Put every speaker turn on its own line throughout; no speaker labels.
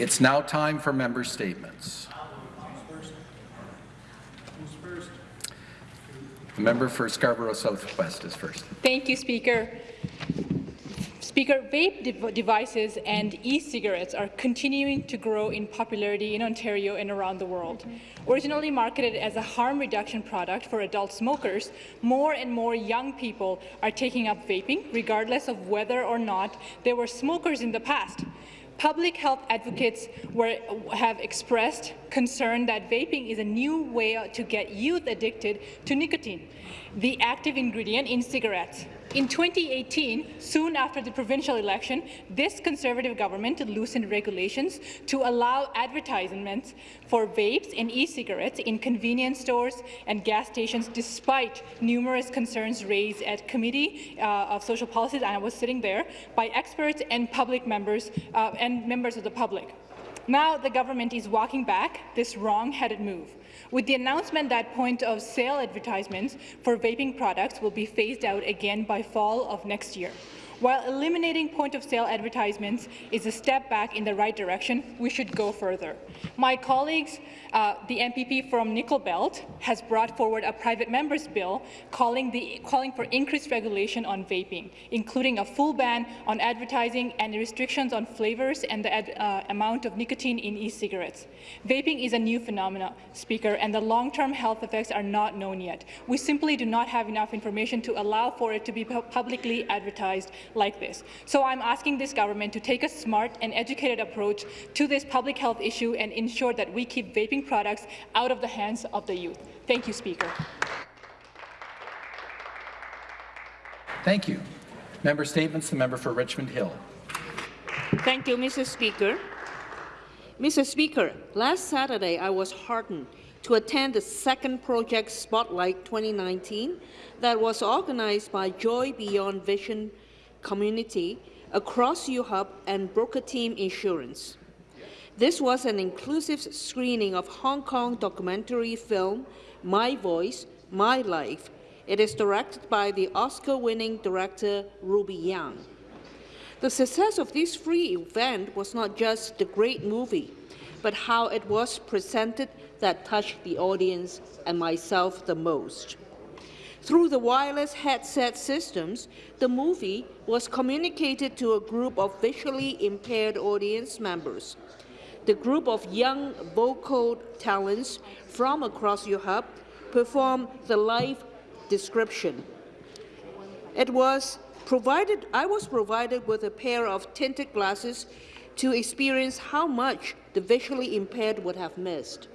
It's now time for member statements. The member for Scarborough Southwest is first.
Thank you, Speaker. Speaker, vape de devices and e-cigarettes are continuing to grow in popularity in Ontario and around the world. Originally marketed as a harm reduction product for adult smokers, more and more young people are taking up vaping, regardless of whether or not they were smokers in the past. Public health advocates were, have expressed concern that vaping is a new way to get youth addicted to nicotine, the active ingredient in cigarettes. In 2018, soon after the provincial election, this Conservative government loosened regulations to allow advertisements for vapes and e-cigarettes in convenience stores and gas stations, despite numerous concerns raised at Committee uh, of Social Policies, and I was sitting there, by experts and public members uh, and members of the public. Now the government is walking back this wrong-headed move with the announcement that point-of-sale advertisements for vaping products will be phased out again by fall of next year. While eliminating point-of-sale advertisements is a step back in the right direction, we should go further. My colleagues, uh, the MPP from Nickel Belt, has brought forward a private member's bill calling, the, calling for increased regulation on vaping, including a full ban on advertising and restrictions on flavors and the ad, uh, amount of nicotine in e-cigarettes. Vaping is a new phenomenon, Speaker, and the long-term health effects are not known yet. We simply do not have enough information to allow for it to be publicly advertised like this. So I'm asking this government to take a smart and educated approach to this public health issue and ensure that we keep vaping products out of the hands of the youth. Thank you, Speaker.
Thank you. Member Statements. The member for Richmond Hill.
Thank you, Mr. Speaker. Mr. Speaker, last Saturday I was heartened to attend the second Project Spotlight 2019 that was organized by Joy Beyond Vision community across UHUB and Broker Team Insurance. This was an inclusive screening of Hong Kong documentary film My Voice, My Life. It is directed by the Oscar-winning director Ruby Yang. The success of this free event was not just the great movie, but how it was presented that touched the audience and myself the most. Through the wireless headset systems, the movie was communicated to a group of visually impaired audience members. The group of young vocal talents from across UHUB performed the live description. It was provided, I was provided with a pair of tinted glasses to experience how much the visually impaired would have missed.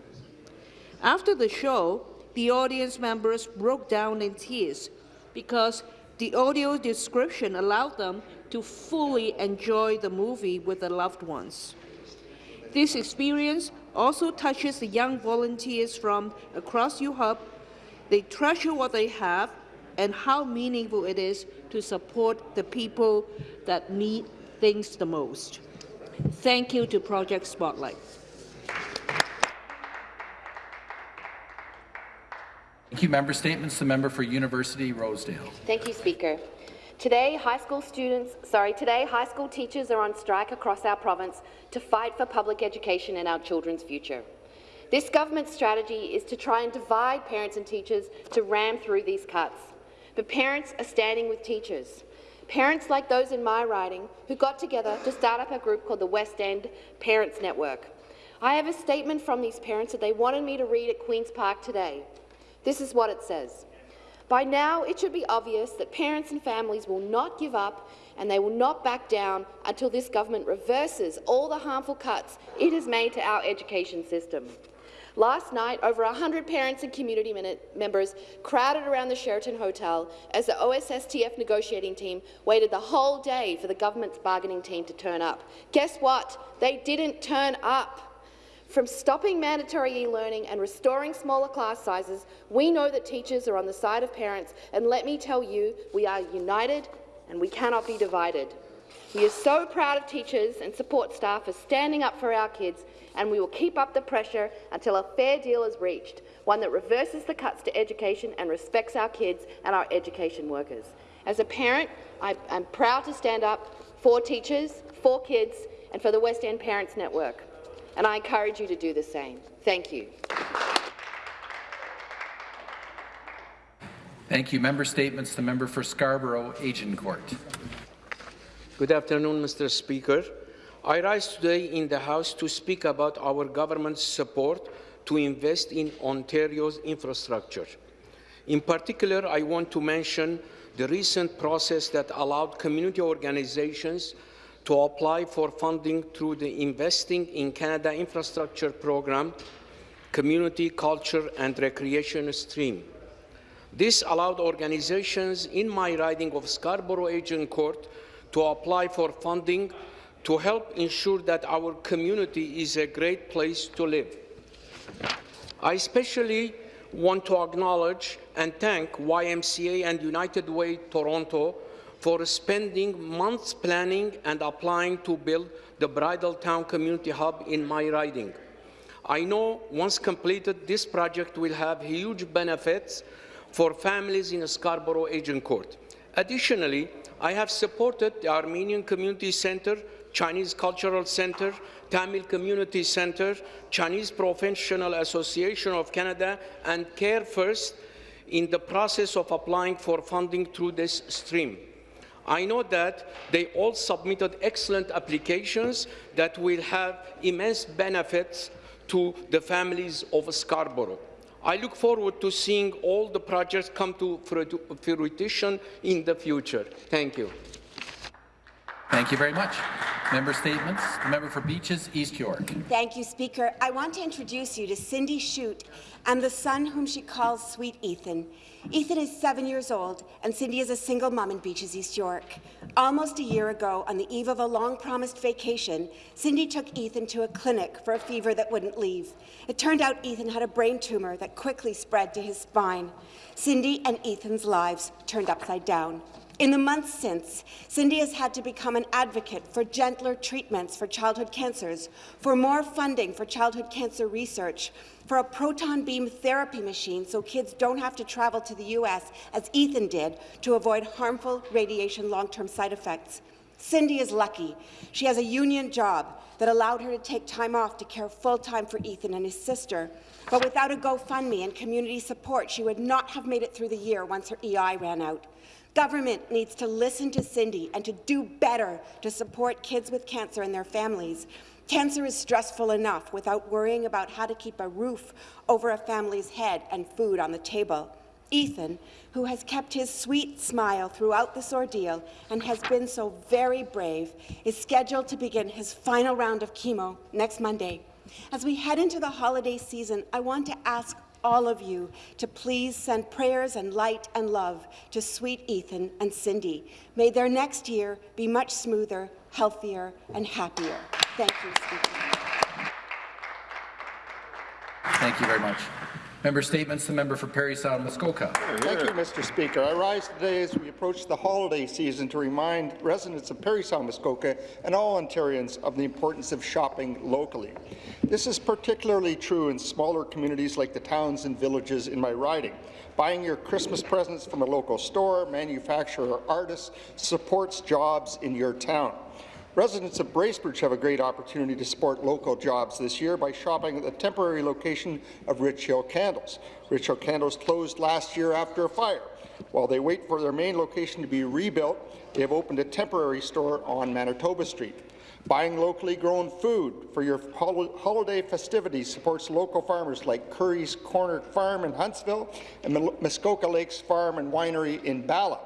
After the show, the audience members broke down in tears because the audio description allowed them to fully enjoy the movie with their loved ones. This experience also touches the young volunteers from across UHUB. They treasure what they have and how meaningful it is to support the people that need things the most. Thank you to Project Spotlight.
Thank you. Member Statements. The member for University Rosedale.
Thank you, Speaker. Today, high school students, sorry, today high school teachers are on strike across our province to fight for public education and our children's future. This government's strategy is to try and divide parents and teachers to ram through these cuts. But parents are standing with teachers. Parents like those in my riding who got together to start up a group called the West End Parents Network. I have a statement from these parents that they wanted me to read at Queen's Park today. This is what it says. By now, it should be obvious that parents and families will not give up and they will not back down until this government reverses all the harmful cuts it has made to our education system. Last night, over 100 parents and community members crowded around the Sheraton Hotel as the OSSTF negotiating team waited the whole day for the government's bargaining team to turn up. Guess what? They didn't turn up. From stopping mandatory e-learning and restoring smaller class sizes, we know that teachers are on the side of parents, and let me tell you, we are united and we cannot be divided. We are so proud of teachers and support staff for standing up for our kids, and we will keep up the pressure until a fair deal is reached, one that reverses the cuts to education and respects our kids and our education workers. As a parent, I am proud to stand up for teachers, for kids, and for the West End Parents Network. And I encourage you to do the same. Thank you.
Thank you. Member statements. The member for Scarborough, Agincourt.
Good afternoon, Mr. Speaker. I rise today in the House to speak about our government's support to invest in Ontario's infrastructure. In particular, I want to mention the recent process that allowed community organizations to apply for funding through the Investing in Canada Infrastructure Program, Community, Culture and Recreation Stream. This allowed organizations in my riding of Scarborough Agincourt to apply for funding to help ensure that our community is a great place to live. I especially want to acknowledge and thank YMCA and United Way Toronto for spending months planning and applying to build the Bridletowne Community Hub in my riding. I know once completed, this project will have huge benefits for families in Scarborough Agincourt. Additionally, I have supported the Armenian Community Center, Chinese Cultural Center, Tamil Community Center, Chinese Professional Association of Canada, and Care First in the process of applying for funding through this stream. I know that they all submitted excellent applications that will have immense benefits to the families of Scarborough. I look forward to seeing all the projects come to fruition in the future. Thank you.
Thank you very much. Member statements. The member for Beaches, East York.
Thank you, Speaker. I want to introduce you to Cindy Shute and the son whom she calls Sweet Ethan. Ethan is seven years old, and Cindy is a single mom in Beaches, East York. Almost a year ago, on the eve of a long-promised vacation, Cindy took Ethan to a clinic for a fever that wouldn't leave. It turned out Ethan had a brain tumor that quickly spread to his spine. Cindy and Ethan's lives turned upside down. In the months since, Cindy has had to become an advocate for gentler treatments for childhood cancers, for more funding for childhood cancer research, for a proton beam therapy machine so kids don't have to travel to the U.S., as Ethan did, to avoid harmful radiation long-term side effects. Cindy is lucky. She has a union job that allowed her to take time off to care full-time for Ethan and his sister. But without a GoFundMe and community support, she would not have made it through the year once her EI ran out. Government needs to listen to Cindy and to do better to support kids with cancer and their families. Cancer is stressful enough without worrying about how to keep a roof over a family's head and food on the table. Ethan, who has kept his sweet smile throughout this ordeal and has been so very brave, is scheduled to begin his final round of chemo next Monday. As we head into the holiday season, I want to ask all of you to please send prayers and light and love to sweet Ethan and Cindy. May their next year be much smoother, healthier, and happier. Thank you, Speaker.
Thank you very much. Member statements. The member for Parry Sound, Muskoka.
Thank you, Mr. Speaker. I rise today as we approach the holiday season to remind residents of Parry Sound, Muskoka and all Ontarians of the importance of shopping locally. This is particularly true in smaller communities like the towns and villages in my riding. Buying your Christmas presents from a local store, manufacturer, or artist supports jobs in your town. Residents of Bracebridge have a great opportunity to support local jobs this year by shopping at the temporary location of Rich Hill Candles. Rich Hill Candles closed last year after a fire. While they wait for their main location to be rebuilt, they have opened a temporary store on Manitoba Street. Buying locally grown food for your holiday festivities supports local farmers like Curry's Corner Farm in Huntsville and Muskoka Lakes Farm and Winery in Bala.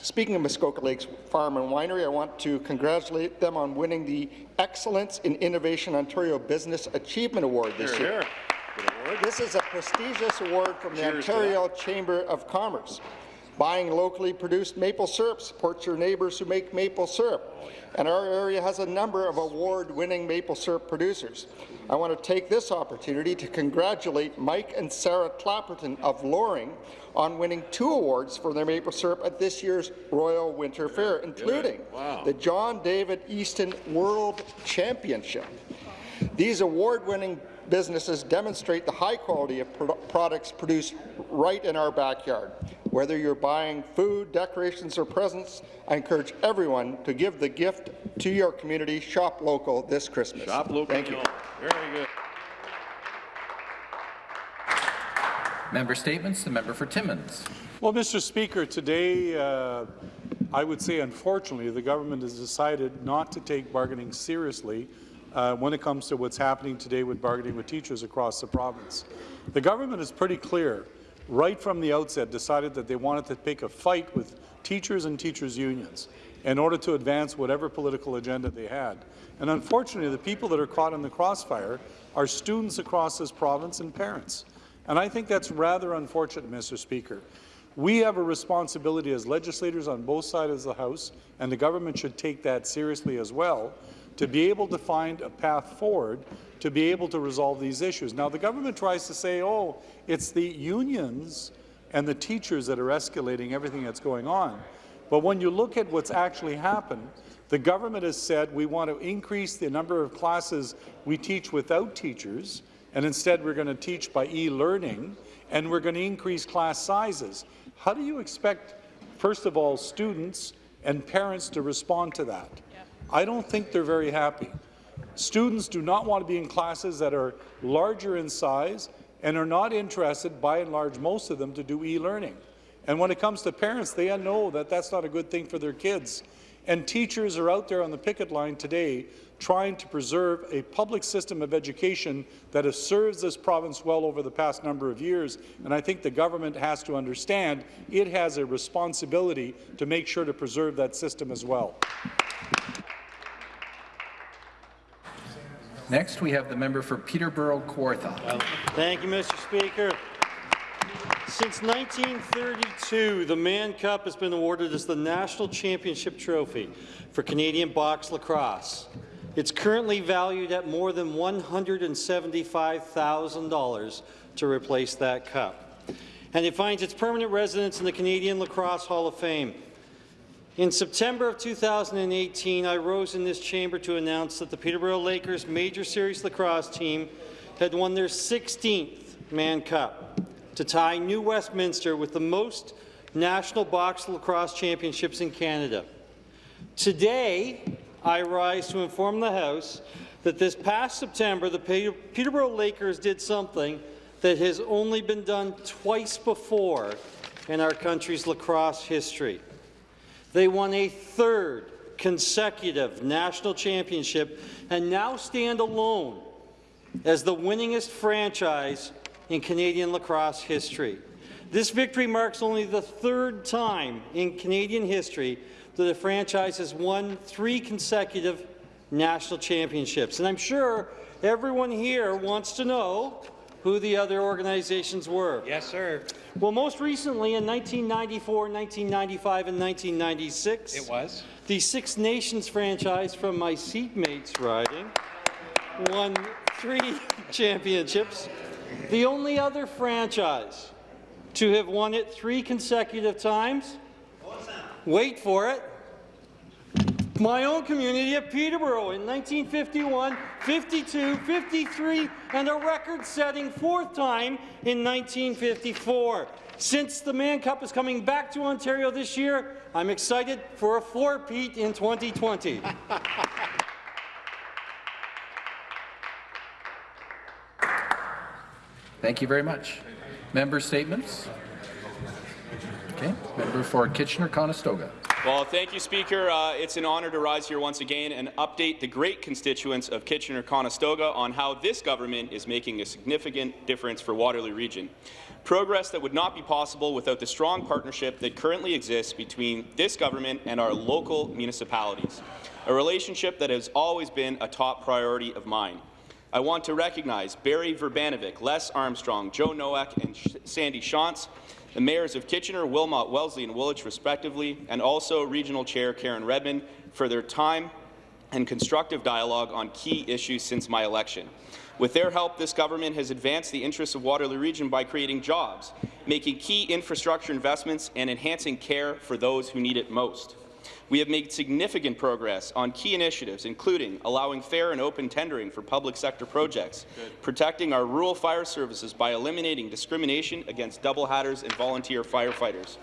Speaking of Muskoka Lakes Farm and Winery, I want to congratulate them on winning the Excellence in Innovation Ontario Business Achievement Award this
here,
year.
Here.
This is a prestigious award from the Ontario Chamber of Commerce. Buying locally produced maple syrup supports your neighbours who make maple syrup. Oh, yeah. And our area has a number of award-winning maple syrup producers. I want to take this opportunity to congratulate Mike and Sarah Clapperton of Loring on winning two awards for their maple syrup at this year's Royal Winter Fair, including
wow.
the John David Eaton World Championship. These award-winning businesses demonstrate the high quality of pro products produced right in our backyard. Whether you're buying food, decorations, or presents, I encourage everyone to give the gift to your community. Shop local this Christmas.
Shop local.
Thank you.
Very good.
Member statements. The member for Timmins.
Well, Mr. Speaker, today uh, I would say, unfortunately, the government has decided not to take bargaining seriously uh, when it comes to what's happening today with bargaining with teachers across the province. The government is pretty clear, right from the outset, decided that they wanted to pick a fight with teachers and teachers' unions in order to advance whatever political agenda they had. And unfortunately, the people that are caught in the crossfire are students across this province and parents. And I think that's rather unfortunate, Mr. Speaker. We have a responsibility as legislators on both sides of the House, and the government should take that seriously as well, to be able to find a path forward to be able to resolve these issues. Now, the government tries to say, oh, it's the unions and the teachers that are escalating everything that's going on. But when you look at what's actually happened, the government has said we want to increase the number of classes we teach without teachers, and instead we're going to teach by e-learning, and we're going to increase class sizes. How do you expect, first of all, students and parents to respond to that? I don't think they're very happy. Students do not want to be in classes that are larger in size and are not interested, by and large, most of them, to do e-learning. And when it comes to parents, they know that that's not a good thing for their kids. And teachers are out there on the picket line today trying to preserve a public system of education that has served this province well over the past number of years. And I think the government has to understand it has a responsibility to make sure to preserve that system as well.
Next, we have the member for Peterborough Kawartha.
Thank you, Mr. Speaker. Since 1932, the Mann Cup has been awarded as the national championship trophy for Canadian box lacrosse. It's currently valued at more than $175,000 to replace that cup. And it finds its permanent residence in the Canadian Lacrosse Hall of Fame. In September of 2018, I rose in this chamber to announce that the Peterborough Lakers Major Series lacrosse team had won their 16th Mann Cup to tie New Westminster with the most national box lacrosse championships in Canada. Today, I rise to inform the House that this past September, the Peterborough Lakers did something that has only been done twice before in our country's lacrosse history. They won a third consecutive national championship and now stand alone as the winningest franchise in Canadian lacrosse history. This victory marks only the third time in Canadian history that a franchise has won three consecutive national championships. And I'm sure everyone here wants to know who the other organizations were.
Yes, sir.
Well, most recently in 1994, 1995, and 1996,
it was
the Six Nations franchise from my seatmates riding won three championships. The only other franchise to have won it three consecutive times, wait for it, my own community of Peterborough in 1951, 52, 53, and a record-setting fourth time in 1954. Since the Mann Cup is coming back to Ontario this year, I'm excited for a four-peat in 2020.
Thank you very much. Member statements. Okay, member for Kitchener-Conestoga.
Well, thank you, Speaker. Uh, it's an honour to rise here once again and update the great constituents of Kitchener-Conestoga on how this government is making a significant difference for Waterloo Region. Progress that would not be possible without the strong partnership that currently exists between this government and our local municipalities, a relationship that has always been a top priority of mine. I want to recognize Berry Vrbanovic, Les Armstrong, Joe Nowak, and Sandy Shantz, the mayors of Kitchener, Wilmot, Wellesley, and Woolwich, respectively, and also Regional Chair Karen Redman for their time and constructive dialogue on key issues since my election. With their help, this government has advanced the interests of Waterloo Region by creating jobs, making key infrastructure investments, and enhancing care for those who need it most. We have made significant progress on key initiatives, including allowing fair and open tendering for public sector projects, protecting our rural fire services by eliminating discrimination against double hatters and volunteer firefighters,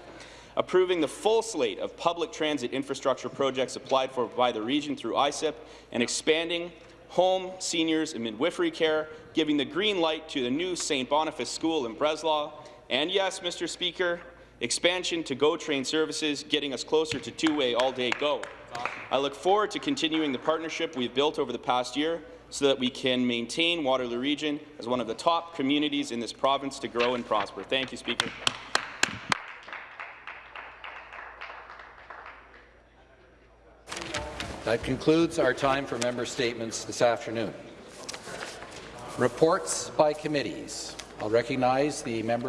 approving the full slate of public transit infrastructure projects applied for by the region through ISIP, and expanding home, seniors, and midwifery care, giving the green light to the new St. Boniface School in Breslau, and yes, Mr. Speaker, expansion to GO train services, getting us closer to two-way all-day GO. I look forward to continuing the partnership we've built over the past year so that we can maintain Waterloo Region as one of the top communities in this province to grow and prosper. Thank you, Speaker.
That concludes our time for member statements this afternoon. Reports by committees. I'll recognize the member